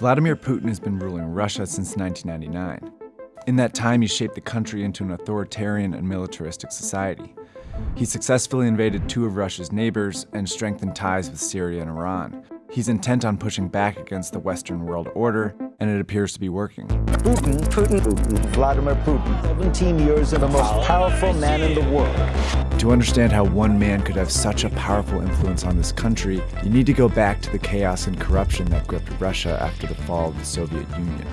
Vladimir Putin has been ruling Russia since 1999. In that time, he shaped the country into an authoritarian and militaristic society. He successfully invaded two of Russia's neighbors and strengthened ties with Syria and Iran. He's intent on pushing back against the Western world order, and it appears to be working. Putin, Putin, Putin, Vladimir Putin, 17 years of the most powerful man in the world. To understand how one man could have such a powerful influence on this country, you need to go back to the chaos and corruption that gripped Russia after the fall of the Soviet Union.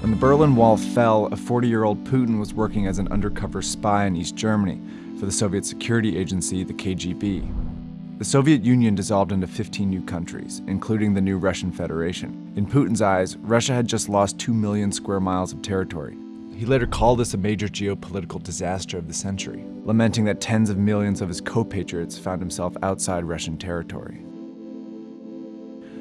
When the Berlin Wall fell, a 40-year-old Putin was working as an undercover spy in East Germany for the Soviet security agency, the KGB. The Soviet Union dissolved into 15 new countries, including the new Russian Federation. In Putin's eyes, Russia had just lost 2 million square miles of territory. He later called this a major geopolitical disaster of the century, lamenting that tens of millions of his co-patriots found himself outside Russian territory.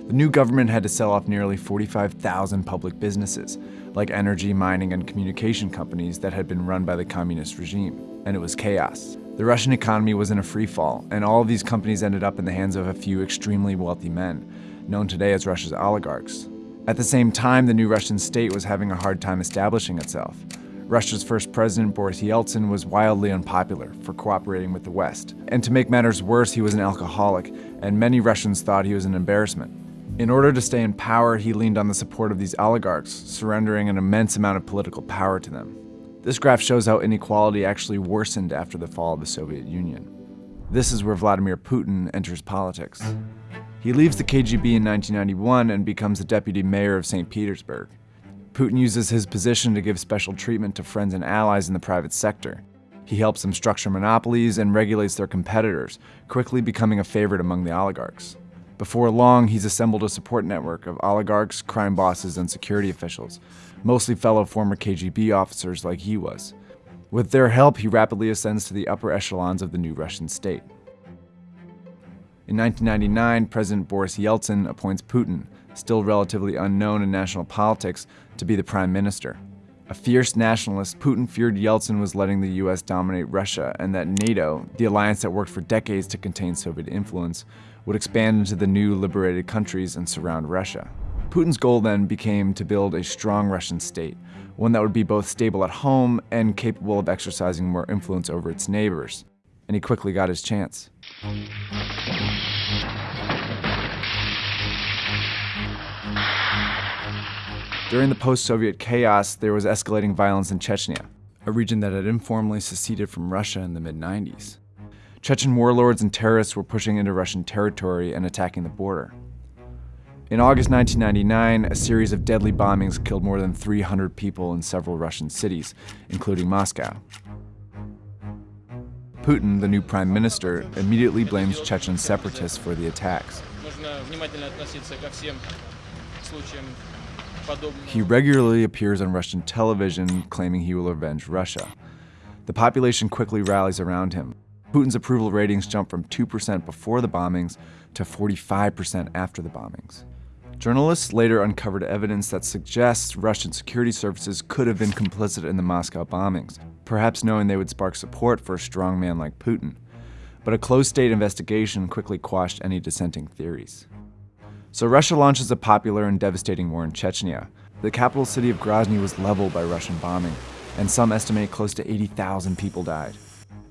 The new government had to sell off nearly 45,000 public businesses, like energy, mining, and communication companies that had been run by the communist regime, and it was chaos. The Russian economy was in a free fall, and all of these companies ended up in the hands of a few extremely wealthy men, known today as Russia's oligarchs. At the same time, the new Russian state was having a hard time establishing itself. Russia's first president, Boris Yeltsin, was wildly unpopular for cooperating with the West. And to make matters worse, he was an alcoholic, and many Russians thought he was an embarrassment. In order to stay in power, he leaned on the support of these oligarchs, surrendering an immense amount of political power to them. This graph shows how inequality actually worsened after the fall of the Soviet Union. This is where Vladimir Putin enters politics. He leaves the KGB in 1991 and becomes the deputy mayor of St. Petersburg. Putin uses his position to give special treatment to friends and allies in the private sector. He helps them structure monopolies and regulates their competitors, quickly becoming a favorite among the oligarchs. Before long, he's assembled a support network of oligarchs, crime bosses, and security officials, mostly fellow former KGB officers like he was. With their help, he rapidly ascends to the upper echelons of the new Russian state. In 1999, President Boris Yeltsin appoints Putin, still relatively unknown in national politics, to be the prime minister. A fierce nationalist, Putin feared Yeltsin was letting the US dominate Russia and that NATO, the alliance that worked for decades to contain Soviet influence, would expand into the new liberated countries and surround Russia. Putin's goal then became to build a strong Russian state, one that would be both stable at home and capable of exercising more influence over its neighbors. And he quickly got his chance. During the post-Soviet chaos, there was escalating violence in Chechnya, a region that had informally seceded from Russia in the mid-90s. Chechen warlords and terrorists were pushing into Russian territory and attacking the border. In August 1999, a series of deadly bombings killed more than 300 people in several Russian cities, including Moscow. Putin, the new prime minister, immediately blames Chechen separatists for the attacks. He regularly appears on Russian television claiming he will avenge Russia. The population quickly rallies around him. Putin's approval ratings jumped from 2% before the bombings to 45% after the bombings. Journalists later uncovered evidence that suggests Russian security services could have been complicit in the Moscow bombings, perhaps knowing they would spark support for a strong man like Putin. But a closed state investigation quickly quashed any dissenting theories. So Russia launches a popular and devastating war in Chechnya. The capital city of Grozny was leveled by Russian bombing, and some estimate close to 80,000 people died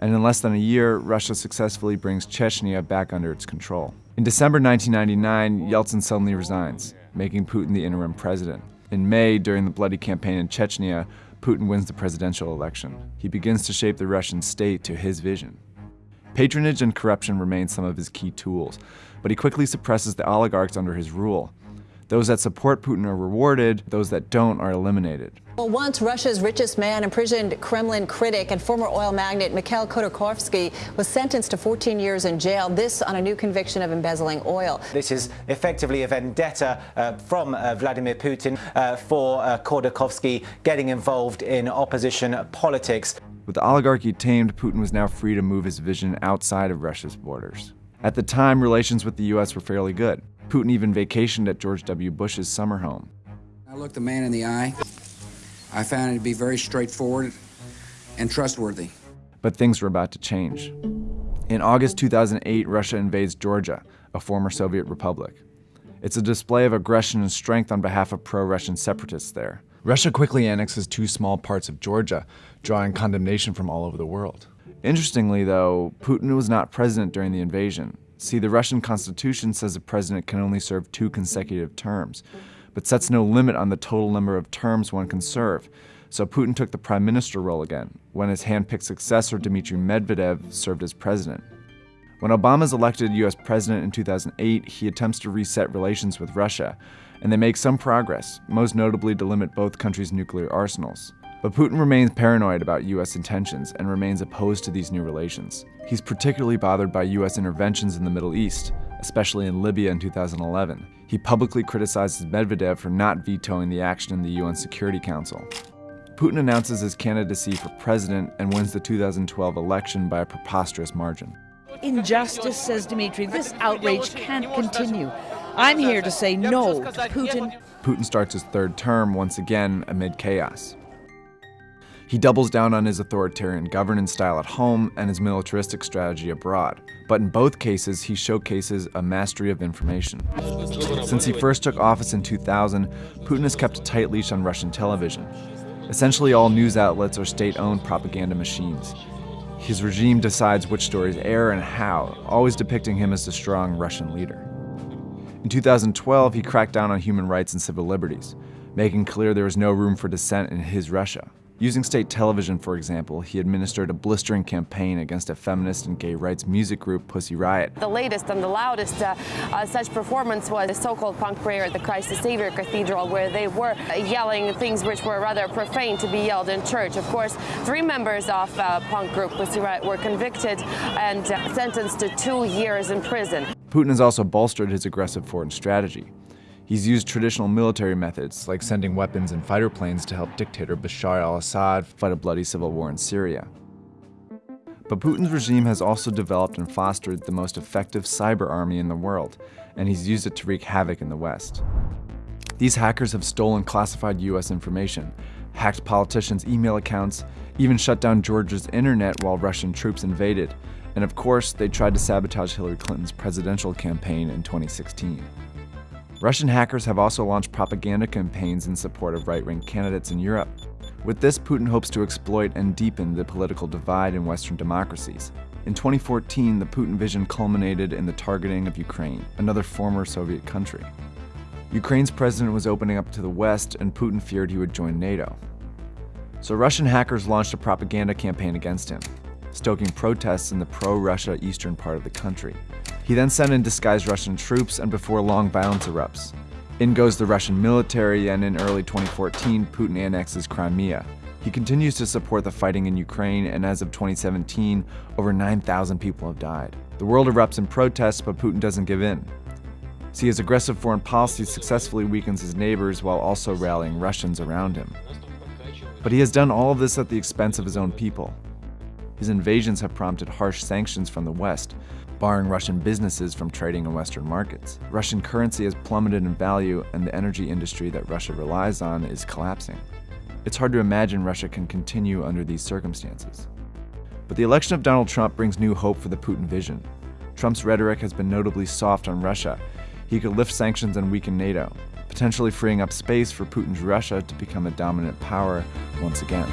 and in less than a year, Russia successfully brings Chechnya back under its control. In December 1999, Yeltsin suddenly resigns, making Putin the interim president. In May, during the bloody campaign in Chechnya, Putin wins the presidential election. He begins to shape the Russian state to his vision. Patronage and corruption remain some of his key tools, but he quickly suppresses the oligarchs under his rule. Those that support Putin are rewarded, those that don't are eliminated. Well, once Russia's richest man, imprisoned Kremlin critic and former oil magnate Mikhail Khodorkovsky was sentenced to 14 years in jail, this on a new conviction of embezzling oil. This is effectively a vendetta uh, from uh, Vladimir Putin uh, for uh, Khodorkovsky getting involved in opposition politics. With the oligarchy tamed, Putin was now free to move his vision outside of Russia's borders. At the time, relations with the U.S. were fairly good. Putin even vacationed at George W. Bush's summer home. I looked the man in the eye I found it to be very straightforward and trustworthy. But things were about to change. In August 2008, Russia invades Georgia, a former Soviet republic. It's a display of aggression and strength on behalf of pro Russian separatists there. Russia quickly annexes two small parts of Georgia, drawing condemnation from all over the world. Interestingly, though, Putin was not president during the invasion. See, the Russian constitution says a president can only serve two consecutive terms, but sets no limit on the total number of terms one can serve. So Putin took the prime minister role again, when his hand-picked successor Dmitry Medvedev served as president. When Obama is elected US president in 2008, he attempts to reset relations with Russia, and they make some progress, most notably to limit both countries' nuclear arsenals. But Putin remains paranoid about US intentions and remains opposed to these new relations. He's particularly bothered by US interventions in the Middle East, especially in Libya in 2011. He publicly criticizes Medvedev for not vetoing the action in the UN Security Council. Putin announces his candidacy for president and wins the 2012 election by a preposterous margin. Injustice, says Dmitry. This outrage can't continue. I'm here to say no to Putin. Putin starts his third term once again amid chaos. He doubles down on his authoritarian governance style at home and his militaristic strategy abroad. But in both cases, he showcases a mastery of information. Since he first took office in 2000, Putin has kept a tight leash on Russian television. Essentially, all news outlets are state owned propaganda machines. His regime decides which stories air and how, always depicting him as the strong Russian leader. In 2012, he cracked down on human rights and civil liberties, making clear there was no room for dissent in his Russia. Using state television, for example, he administered a blistering campaign against a feminist and gay rights music group, Pussy Riot. The latest and the loudest uh, uh, such performance was the so-called punk prayer at the Christ the Savior Cathedral, where they were yelling things which were rather profane to be yelled in church. Of course, three members of uh, punk group Pussy Riot were convicted and uh, sentenced to two years in prison. Putin has also bolstered his aggressive foreign strategy. He's used traditional military methods, like sending weapons and fighter planes to help dictator Bashar al-Assad fight a bloody civil war in Syria. But Putin's regime has also developed and fostered the most effective cyber army in the world, and he's used it to wreak havoc in the West. These hackers have stolen classified US information, hacked politicians' email accounts, even shut down Georgia's internet while Russian troops invaded, and of course, they tried to sabotage Hillary Clinton's presidential campaign in 2016. Russian hackers have also launched propaganda campaigns in support of right-wing candidates in Europe. With this, Putin hopes to exploit and deepen the political divide in Western democracies. In 2014, the Putin vision culminated in the targeting of Ukraine, another former Soviet country. Ukraine's president was opening up to the West, and Putin feared he would join NATO. So Russian hackers launched a propaganda campaign against him, stoking protests in the pro-Russia eastern part of the country. He then sent in disguised Russian troops, and before long, violence erupts. In goes the Russian military, and in early 2014, Putin annexes Crimea. He continues to support the fighting in Ukraine, and as of 2017, over 9,000 people have died. The world erupts in protests, but Putin doesn't give in. See, his aggressive foreign policy successfully weakens his neighbors while also rallying Russians around him. But he has done all of this at the expense of his own people. His invasions have prompted harsh sanctions from the West, barring Russian businesses from trading in Western markets. Russian currency has plummeted in value, and the energy industry that Russia relies on is collapsing. It's hard to imagine Russia can continue under these circumstances. But the election of Donald Trump brings new hope for the Putin vision. Trump's rhetoric has been notably soft on Russia. He could lift sanctions and weaken NATO, potentially freeing up space for Putin's Russia to become a dominant power once again.